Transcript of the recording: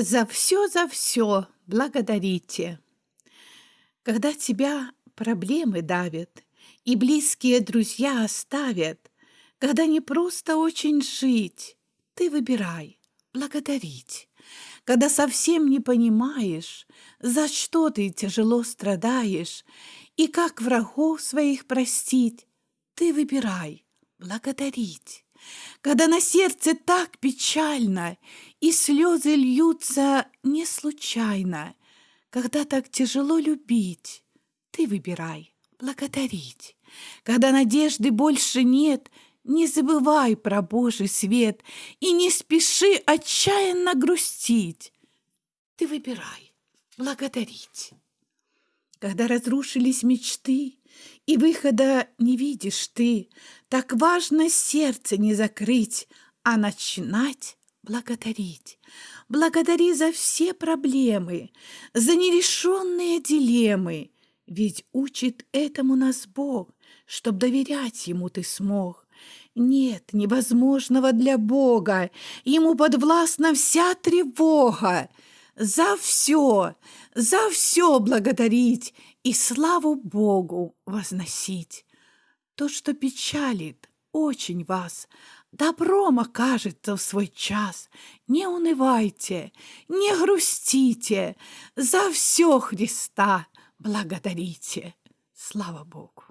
За все, за все благодарите. Когда тебя проблемы давят и близкие друзья оставят, когда не просто очень жить, ты выбирай благодарить. Когда совсем не понимаешь, за что ты тяжело страдаешь и как врагов своих простить, ты выбирай благодарить. Когда на сердце так печально и слезы льются не случайно, когда так тяжело любить, ты выбирай благодарить. Когда надежды больше нет, не забывай про Божий свет и не спеши отчаянно грустить. Ты выбирай благодарить. Когда разрушились мечты, и выхода не видишь ты, так важно сердце не закрыть, а начинать благодарить. Благодари за все проблемы, за нерешенные дилеммы, ведь учит этому нас Бог, чтоб доверять Ему ты смог. Нет невозможного для Бога, Ему подвластна вся тревога. За все, за все благодарить и славу Богу возносить. То, что печалит очень вас, добром окажется в свой час. Не унывайте, не грустите, за все Христа благодарите. Слава Богу!